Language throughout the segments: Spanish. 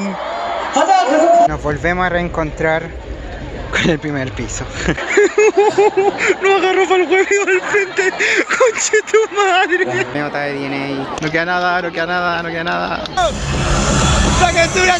weón. Nos volvemos a reencontrar con el primer piso. no agarró para el huevo al frente. Conche tu madre. Me nota de DNA. No queda nada, no queda nada, no queda nada. ¡La captura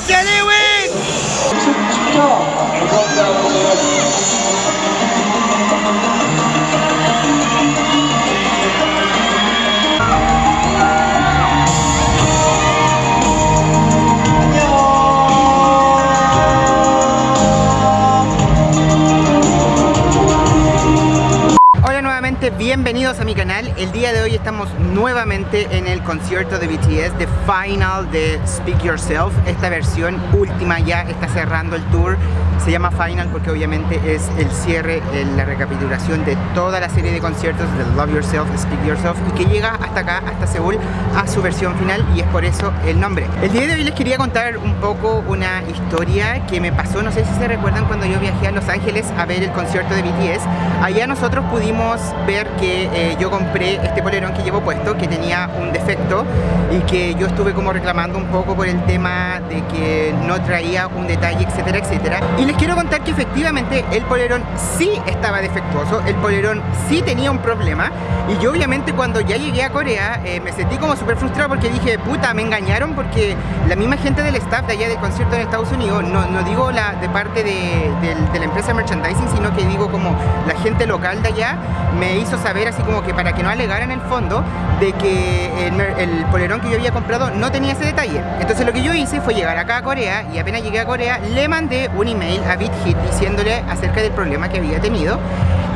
bienvenidos a mi canal. El día de hoy estamos nuevamente en el concierto de BTS, de Final de Speak Yourself. Esta versión última ya está cerrando el tour. Se llama Final porque obviamente es el cierre, la recapitulación de toda la serie de conciertos de Love Yourself, Speak Yourself y que llega hasta acá, hasta Seúl, a su versión final y es por eso el nombre. El día de hoy les quería contar un poco una historia que me pasó, no sé si se recuerdan cuando yo viajé a Los Ángeles a ver el concierto de BTS. Allá nosotros pudimos ver que eh, yo compré este polerón que llevo puesto, que tenía un defecto y que yo estuve como reclamando un poco por el tema de que no traía un detalle, etcétera, etcétera. Y les quiero contar que efectivamente el polerón sí estaba defectuoso, el polerón sí tenía un problema y yo obviamente cuando ya llegué a Corea eh, me sentí como súper frustrado porque dije, puta, me engañaron porque la misma gente del staff de allá del concierto en Estados Unidos, no, digo la de parte de, la empresa merchandising, sino que digo como la gente local de allá me hizo saber así como que para que no alegaran el fondo de que el, el, polerón que yo había comprado no tenía ese detalle. Entonces lo que yo hice fue llegar acá a Corea y apenas llegué a Corea le mandé un email a BitHit diciéndole acerca del problema que había tenido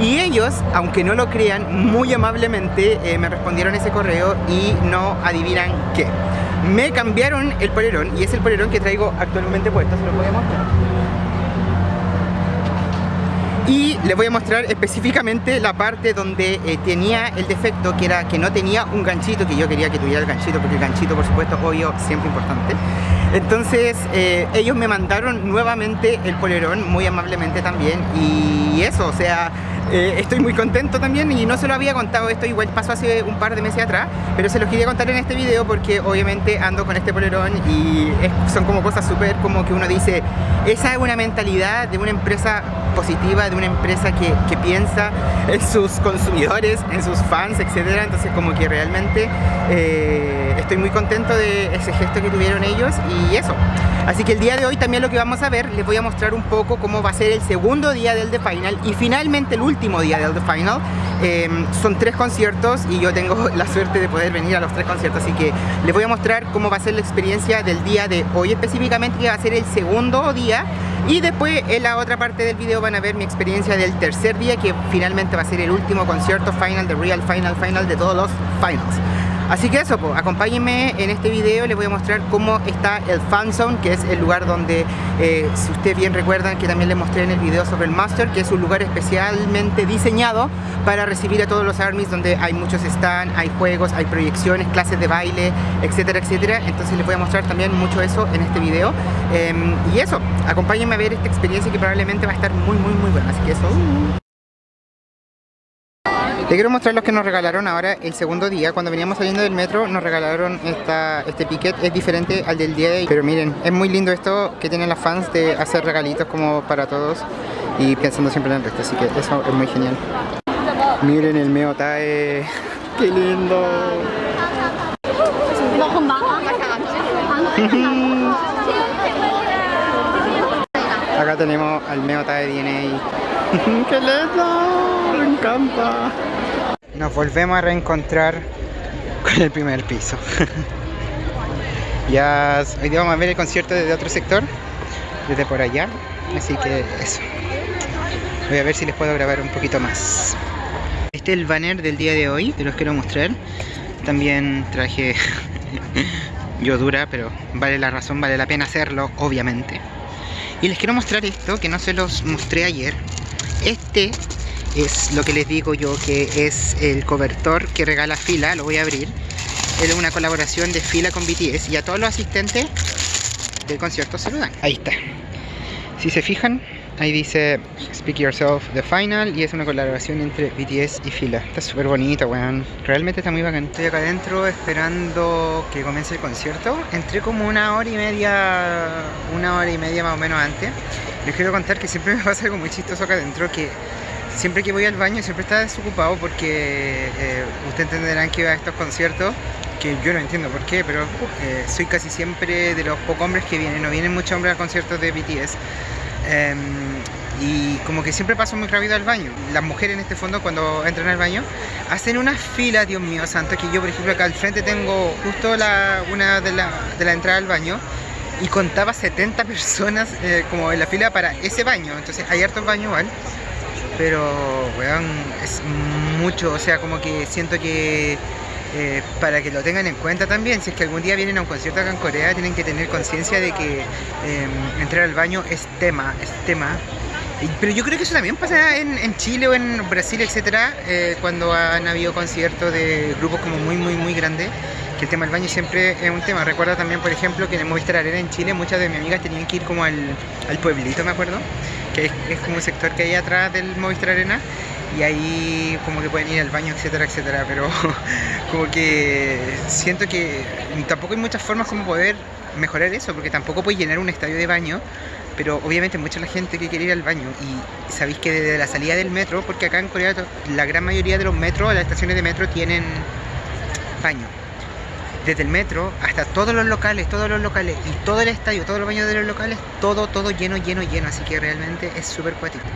y ellos, aunque no lo crean, muy amablemente eh, me respondieron ese correo y no adivinan qué. Me cambiaron el polerón y es el polerón que traigo actualmente puesto, se lo a mostrar y les voy a mostrar específicamente la parte donde eh, tenía el defecto que era que no tenía un ganchito que yo quería que tuviera el ganchito porque el ganchito por supuesto obvio siempre importante. Entonces eh, ellos me mandaron nuevamente el polerón muy amablemente también y eso o sea eh, estoy muy contento también y no se lo había contado esto, igual pasó hace un par de meses atrás, pero se los quería contar en este video porque obviamente ando con este polerón y son como cosas súper como que uno dice, esa es una mentalidad de una empresa positiva, de una empresa que, que piensa en sus consumidores, en sus fans, etcétera, entonces como que realmente eh, estoy muy contento de ese gesto que tuvieron ellos y eso. Así que el día de hoy también lo que vamos a ver, les voy a mostrar un poco cómo va a ser el segundo día del The Final y finalmente el último día del The Final. Eh, son tres conciertos y yo tengo la suerte de poder venir a los tres conciertos, así que les voy a mostrar cómo va a ser la experiencia del día de hoy específicamente, que va a ser el segundo día y después en la otra parte del video van a ver mi experiencia del tercer día que finalmente va a ser el último concierto final, de real final, final de todos los finals. Así que eso, pues, acompáñenme en este video, les voy a mostrar cómo está el Fan Zone, que es el lugar donde, eh, si ustedes bien recuerdan que también les mostré en el video sobre el Master, que es un lugar especialmente diseñado para recibir a todos los armies, donde hay muchos stands, hay juegos, hay proyecciones, clases de baile, etcétera, etcétera. Entonces les voy a mostrar también mucho eso en este video. Eh, y eso, acompáñenme a ver esta experiencia que probablemente va a estar muy, muy, muy buena. Así que eso... Les quiero mostrar los que nos regalaron ahora el segundo día. Cuando veníamos saliendo del metro nos regalaron esta, este piquet. Es diferente al del día de hoy. Pero miren, es muy lindo esto que tienen las fans de hacer regalitos como para todos. Y pensando siempre en el resto. Así que eso es muy genial. Miren el Meo Tae. ¡Qué lindo! Acá tenemos al Meo Tae DNA. ¡Qué lindo! Me encanta. Nos volvemos a reencontrar con el primer piso. ya hoy día vamos a ver el concierto desde otro sector, desde por allá. Así que eso. Voy a ver si les puedo grabar un poquito más. Este es el banner del día de hoy, te los quiero mostrar. También traje yo dura, pero vale la razón, vale la pena hacerlo, obviamente. Y les quiero mostrar esto, que no se los mostré ayer. Este es lo que les digo yo, que es el cobertor que regala Fila, lo voy a abrir. Es una colaboración de Fila con BTS y a todos los asistentes del concierto se lo dan. Ahí está. Si se fijan, Ahí dice Speak Yourself The Final y es una colaboración entre BTS y Fila. Está súper bonita, weón. Realmente está muy bacán. Estoy acá adentro esperando que comience el concierto. Entré como una hora y media, una hora y media más o menos antes. Les quiero contar que siempre me pasa algo muy chistoso acá adentro que siempre que voy al baño siempre está desocupado porque eh, ustedes entenderán que a estos conciertos que yo no entiendo por qué, pero eh, soy casi siempre de los pocos hombres que vienen, no vienen muchos hombres a conciertos de BTS. Em, y como que siempre paso muy rápido al baño. Las mujeres en este fondo cuando entran al baño hacen una fila, Dios mío santo, que yo por ejemplo acá al frente tengo justo la, una de la, de la entrada al baño y contaba 70 personas eh, como en la fila para ese baño, entonces hay hartos baños igual, pero weón, es mucho, o sea como que siento que eh, para que lo tengan en cuenta también, si es que algún día vienen a un concierto acá en Corea, tienen que tener conciencia de que em, entrar al baño es tema, es tema. Pero yo creo que eso también pasa en, Chile o en Brasil, etcétera, eh, cuando han habido conciertos de grupos como muy, muy, muy grandes, que el tema del baño siempre es un tema. Recuerdo también, por ejemplo, que en el Movistar Arena en Chile, muchas de mis amigas tenían que ir como al, al pueblito, me acuerdo, es, es como un sector que hay atrás del Movistar Arena, y ahí como que pueden ir al baño, etcétera, etcétera, pero como que siento que tampoco hay muchas formas como poder mejorar eso, porque tampoco puedes llenar un estadio de baño, pero obviamente mucha la gente que quiere ir al baño y sabéis que desde la salida del metro, porque acá en Corea la gran mayoría de los metros, las estaciones de metro tienen baño. Desde el metro hasta todos los locales, todos los locales y todo el estadio, todos los baños de los locales, todo, todo lleno, lleno, lleno, así que realmente es súper cuático.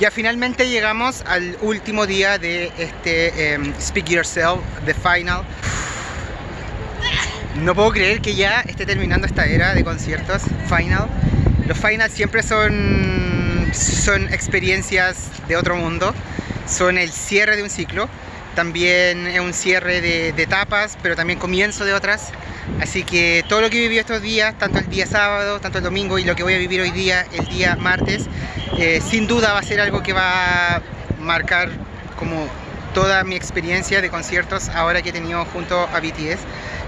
Ya finalmente llegamos al último día de este em, Speak Yourself, The Final. No puedo creer que ya esté terminando esta era de conciertos Final. Los finals siempre son, son experiencias de otro mundo, son el cierre de un ciclo, también es un cierre de, de etapas, pero también comienzo de otras. Así que todo lo que he vivido estos días, tanto el día sábado, tanto el domingo y lo que voy a vivir hoy día, el día martes, eh, sin duda va a ser algo que va a marcar como toda mi experiencia de conciertos ahora que he tenido junto a BTS.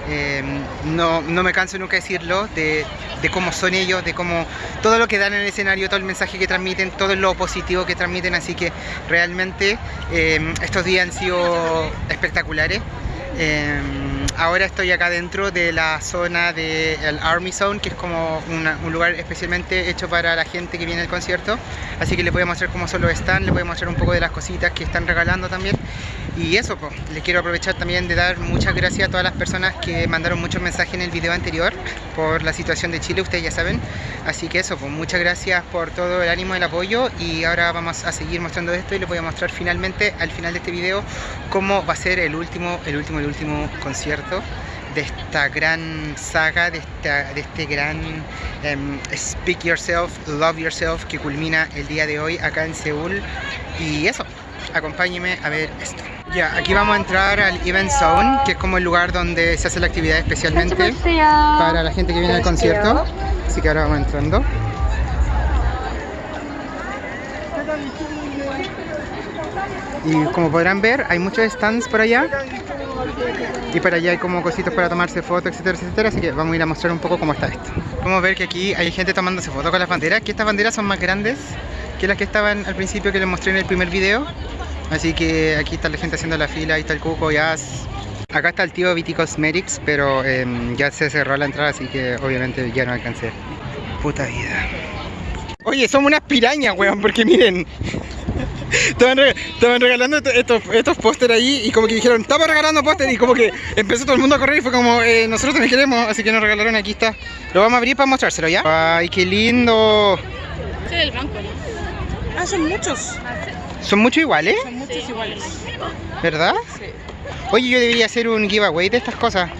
Eh, no, no, me canso nunca de decirlo, de, de, cómo son ellos, de cómo todo lo que dan en el escenario, todo el mensaje que transmiten, todo lo positivo que transmiten, así que realmente eh, estos días han sido espectaculares. Eh, ahora estoy acá dentro de la zona del Army Zone, que es como un lugar especialmente hecho para la gente que viene al concierto. Así que les voy a mostrar cómo solo están, les voy a mostrar un poco de las cositas que están regalando también. Y eso, pues, les quiero aprovechar también de dar muchas gracias a todas las personas que mandaron muchos mensajes en el video anterior por la situación de Chile, ustedes ya saben. Así que eso, pues muchas gracias por todo el ánimo el apoyo. Y ahora vamos a seguir mostrando esto y les voy a mostrar finalmente, al final de este video, cómo va a ser el último, el último, el último concierto de esta gran saga, de, esta, de este gran um, Speak Yourself, Love Yourself que culmina el día de hoy acá en Seúl. Y eso, acompáñenme a ver esto. Ya, aquí vamos a entrar al Event Zone, que es como el lugar donde se hace la actividad especialmente para la gente que viene al concierto. Así que ahora vamos entrando. Y como podrán ver, hay muchos stands por allá. Y por allá hay como cositas para tomarse fotos, etcétera, etcétera. Así que vamos a ir a mostrar un poco cómo está esto. Podemos ver que aquí hay gente tomándose fotos con las banderas. Que estas banderas son más grandes que las que estaban al principio que les mostré en el primer video. Así que aquí está la gente haciendo la fila, ahí está el cuco, ya. Acá está el tío Viti Cosmetics, pero eh, ya se cerró la entrada, así que obviamente ya no alcancé. Puta vida. Oye, somos unas pirañas, weón, porque miren. Estaban, reg estaban regalando estos, estos pósteres ahí y como que dijeron, estamos regalando póster y como que empezó todo el mundo a correr y fue como, eh, nosotros también queremos, así que nos regalaron, aquí está. Lo vamos a abrir para mostrárselo, ¿ya? Ay, qué lindo. Ese es el banco, ¿no? Ah, son muchos. ¿Son muchos iguales? Son muchos iguales. ¿Verdad? Sí. Oye, yo debería hacer un giveaway de estas cosas.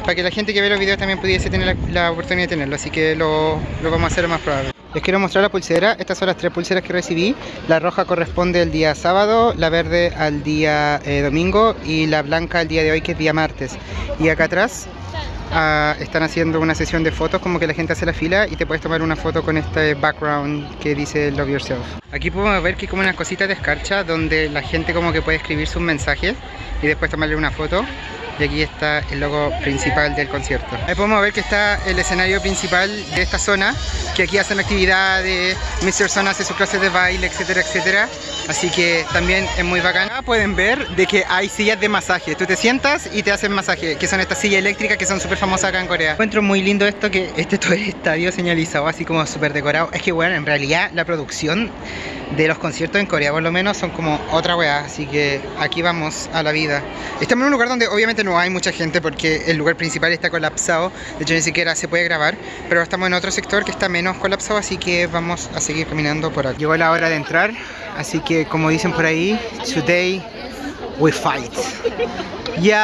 Para que la gente que ve los videos también pudiese tener la, la oportunidad de tenerlo. Así que lo, lo vamos a hacer lo más probable. Les quiero mostrar la pulsera. Estas son las tres pulseras que recibí. La roja corresponde al día sábado, la verde al día eh, domingo y la blanca al día de hoy que es día martes. Y acá atrás están haciendo una sesión de fotos como que la gente hace la fila y te puedes tomar una foto con este background que dice Love Yourself. Aquí podemos ver que hay como una cosita de escarcha donde la gente como que puede escribir sus mensajes y después tomarle una foto y aquí está el logo principal del concierto. Ahí podemos ver que está el escenario principal de esta zona, que aquí hacen actividades, Mr. Son hace sus clases de baile, etcétera, etcétera. Así que también es muy bacán. Acá pueden ver de que hay sillas de masaje. Tú te sientas y te hacen masaje, que son estas sillas eléctricas que son súper famosas acá en Corea. Encuentro muy lindo esto que este todo el estadio señalizado así como súper decorado. Es que bueno, en realidad la producción de los conciertos en Corea por lo menos son como otra weá, así que aquí vamos a la vida. Estamos en un lugar donde obviamente no hay mucha gente porque el lugar principal está colapsado, de hecho ni siquiera se puede grabar, pero estamos en otro sector que está menos colapsado, así que vamos a seguir caminando por aquí. Llegó la hora de entrar, así que como dicen por ahí, today we fight. Yes.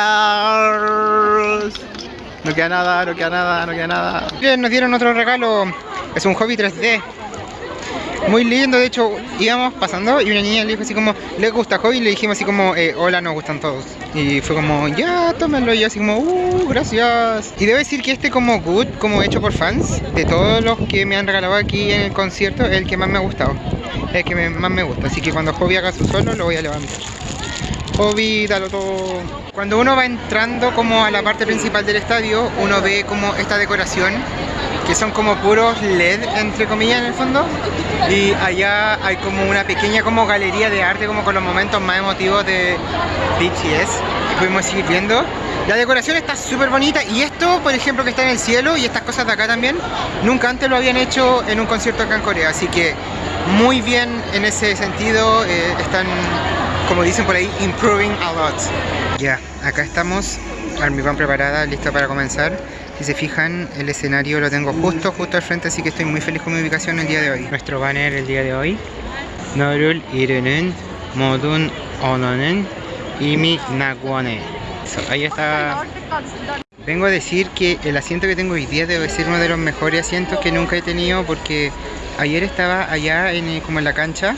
No queda nada, no queda nada, no queda nada. Bien, nos dieron otro regalo, es un hobby 3D. Muy lindo, de hecho íbamos pasando y una niña le dijo así como, ¿le gusta Hobby? Y le dijimos así como, eh, hola, nos gustan todos. Y fue como, ya, tómenlo. Y así como, uh, gracias. Y debo decir que este como good, como hecho por fans, de todos los que me han regalado aquí en el concierto, es el que más me ha gustado. El que más me gusta. Así que cuando Hobby haga su solo, lo voy a levantar. Hobby, dalo todo. Cuando uno va entrando como a la parte principal del estadio, uno ve como esta decoración que son como puros LED entre comillas en el fondo. Y allá hay como una pequeña como galería de arte como con los momentos más emotivos de BTS que pudimos seguir viendo. La decoración está súper bonita y esto por ejemplo que está en el cielo y estas cosas de acá también nunca antes lo habían hecho en un concierto acá en Corea. Así que muy bien en ese sentido eh, están como dicen por ahí improving a lot. Ya, acá estamos. Army Van preparada, lista para comenzar si se fijan, el escenario lo tengo justo, justo al frente, así que estoy muy feliz con mi ubicación el día de hoy. Nuestro banner el día de hoy. Norul Irenen, Modun Ononen, Imi Nagwane. Ahí está. Vengo a decir que el asiento que tengo hoy día debe ser uno de los mejores asientos que nunca he tenido porque ayer estaba allá en, eh, como en la cancha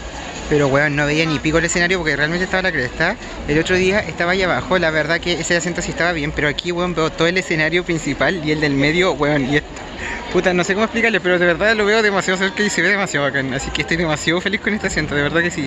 pero weón, no veía ni pico el escenario porque realmente estaba la cresta. El otro día estaba allá abajo, la verdad que ese asiento sí estaba bien, pero aquí weón veo todo el escenario principal y el del medio, weón, y esto. Puta, no sé cómo explicarle, pero de verdad lo veo demasiado cerca y se ve demasiado bacán. Así que estoy demasiado feliz con este asiento, de verdad que sí.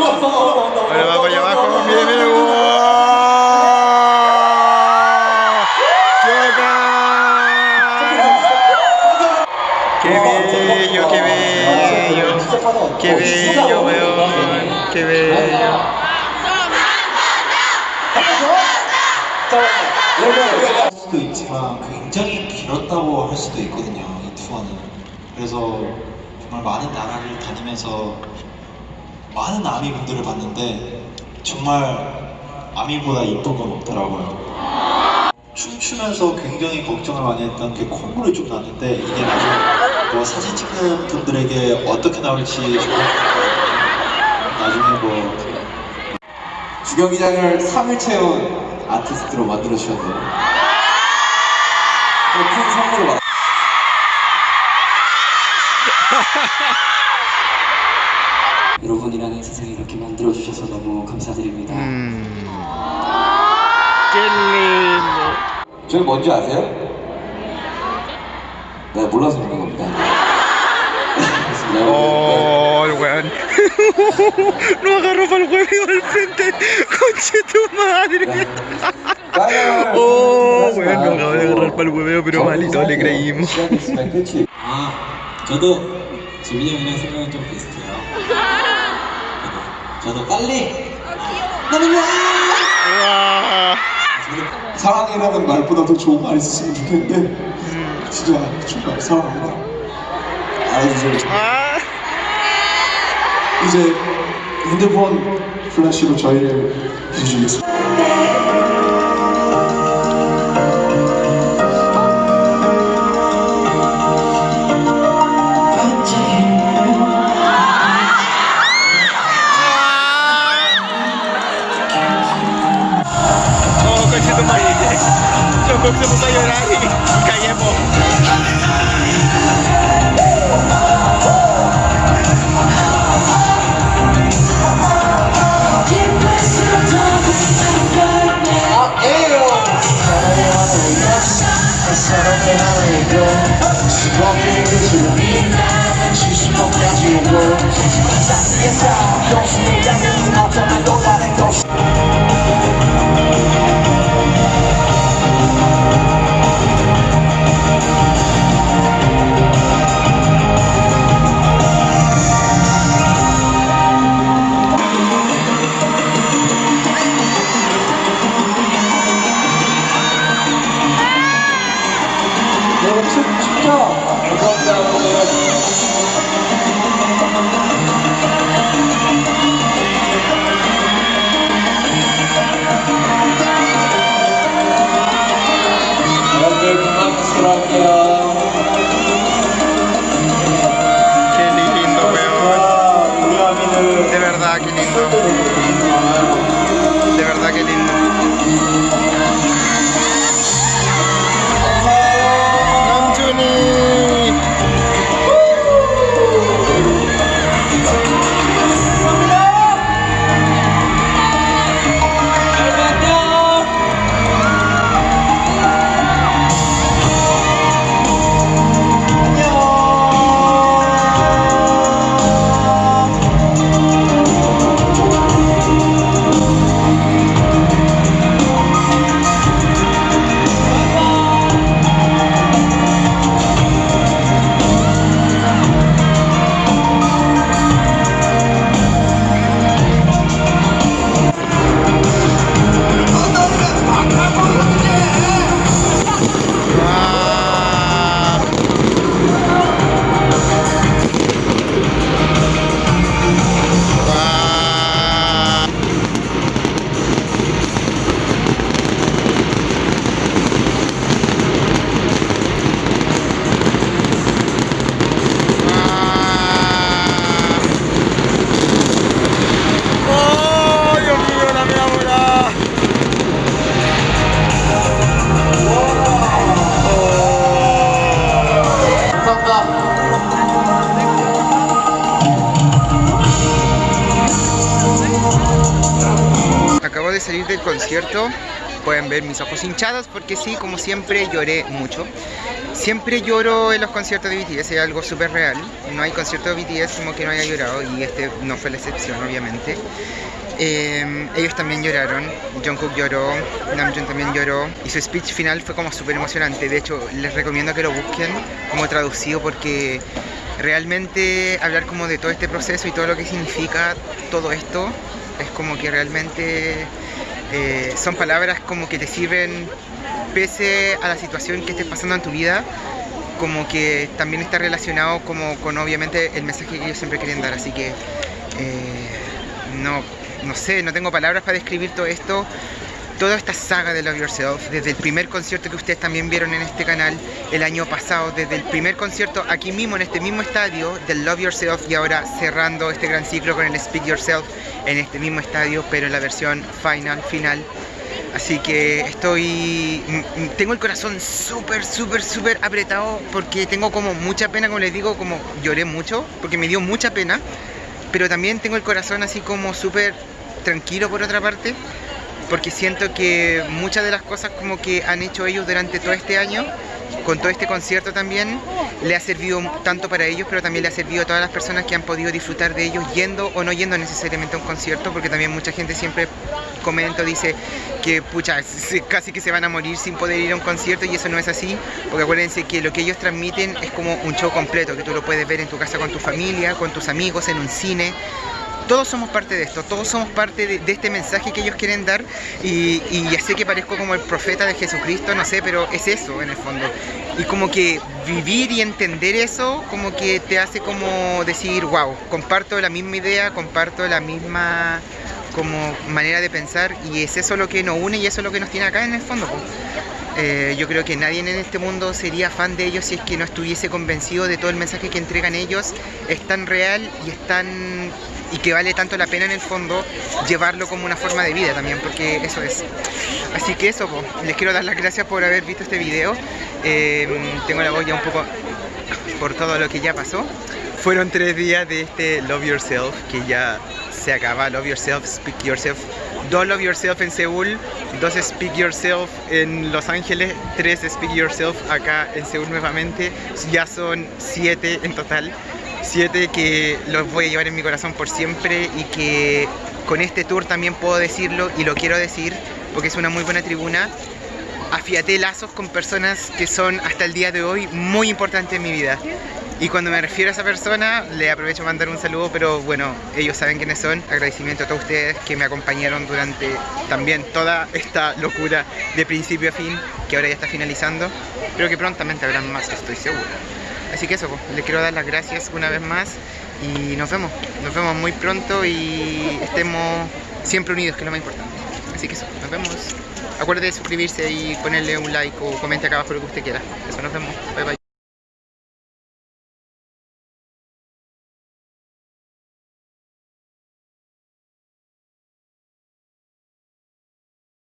Bueno, va para allá abajo, mire, mire. ¡Qué bello, qué bello! ¡Qué bello, weón! ¡Qué bello! 할 수도 있지만 굉장히 길었다고 할 수도 있거든요 이 투어는 그래서 정말 많은 나라를 다니면서 많은 아미 분들을 봤는데 정말 아미보다 이쁜 건 없더라고요. 춤추면서 굉장히 걱정을 많이 했던 게 콧물이 좀 났는데 이게 나중에 뭐 사진 찍는 분들에게 어떻게 나올지 정말 나중에 뭐 주경기장을 3일 채운 아티스트로 만들어 주셨네요. 큰 선물을 받 여러분이라는 세상을 이렇게 만들어 주셔서 너무 감사드립니다. 음. 저희 뭔지 아세요? 네 몰라서 그런 겁니다 그렇습니다. ¡Oh, el weón! ¡No agarró para el huevo al frente! ¡Conche tu madre! 빨간 ¡Oh, 하지 weón! 마. No acabo de agarrar para el hueveo, pero malito le creímos. 시간 있으면 끝이 아, 저도 지민이 형이랑 생각이 좀 비슷해요. 저도 빨리. 와. 사랑이라는 말보다 더 좋은 말 있었으면 좋겠는데 진짜 정말 사랑합니다. 알아주세요. 아. 이제 핸드폰 플래시로 저희를 비주겠습니다. Concierto pueden ver mis ojos hinchados porque sí, como siempre lloré mucho. Siempre lloro en los conciertos de BTS, es algo súper real. No hay concierto de BTS como que no haya llorado y este no fue la excepción, obviamente. Eh, ellos también lloraron, Jungkook lloró, Namjoon también lloró y su speech final fue como súper emocionante. De hecho, les recomiendo que lo busquen como traducido porque realmente hablar como de todo este proceso y todo lo que significa todo esto es como que realmente eh, son palabras como que te sirven pese a la situación que estés pasando en tu vida como que también está relacionado como con obviamente el mensaje que ellos siempre quieren dar. Así que eh, no, no sé, no tengo palabras para describir todo esto toda esta saga de Love Yourself, desde el primer concierto que ustedes también vieron en este canal el año pasado, desde el primer concierto aquí mismo, en este mismo estadio, del Love Yourself y ahora cerrando este gran ciclo con el Speak Yourself en este mismo estadio, pero en la versión final, final. Así que estoy... Tengo el corazón súper, súper, súper apretado porque tengo como mucha pena, como les digo, como lloré mucho, porque me dio mucha pena, pero también tengo el corazón así como súper tranquilo por otra parte, porque siento que muchas de las cosas como que han hecho ellos durante todo este año, con todo este concierto también, le ha servido tanto para ellos, pero también le ha servido a todas las personas que han podido disfrutar de ellos yendo o no yendo necesariamente a un concierto, porque también mucha gente siempre comenta, dice que pucha, casi que se van a morir sin poder ir a un concierto y eso no es así, porque acuérdense que lo que ellos transmiten es como un show completo, que tú lo puedes ver en tu casa con tu familia, con tus amigos, en un cine, todos somos parte de esto, todos somos parte de, este mensaje que ellos quieren dar y, ya sé que parezco como el profeta de Jesucristo, no sé, pero es eso en el fondo. Y como que vivir y entender eso, como que te hace como decir, wow, comparto la misma idea, comparto la misma como manera de pensar y es eso lo que nos une y eso es lo que nos tiene acá en el fondo. Eh, yo creo que nadie en este mundo sería fan de ellos si es que no estuviese convencido de todo el mensaje que entregan ellos. Es tan real y es tan y que vale tanto la pena en el fondo llevarlo como una forma de vida también, porque eso es. Así que eso, les quiero dar las gracias por haber visto este video. Em, tengo la voz un poco por todo lo que ya pasó. Fueron tres días de este Love Yourself, que ya se acaba. Love Yourself, Speak Yourself. Dos Love Yourself en Seúl, dos Speak Yourself en Los Ángeles, tres Speak Yourself acá en Seúl nuevamente. Ya son siete en total siete que los voy a llevar en mi corazón por siempre y que con este tour también puedo decirlo y lo quiero decir porque es una muy buena tribuna. Afiaté lazos con personas que son hasta el día de hoy muy importantes en mi vida. Y cuando me refiero a esa persona, le aprovecho mandar un saludo, pero bueno, ellos saben quiénes son. Agradecimiento a todos ustedes que me acompañaron durante también toda esta locura de principio a fin, que ahora ya está finalizando. Pero que prontamente habrán más, estoy seguro. Así que eso, pues, les quiero dar las gracias una vez más y nos vemos. Nos vemos muy pronto y estemos siempre unidos, que es lo más importante. Así que eso, nos vemos. Acuérdate de suscribirse y ponerle un like o comente acá abajo lo que usted quiera. Eso, nos vemos. Bye bye.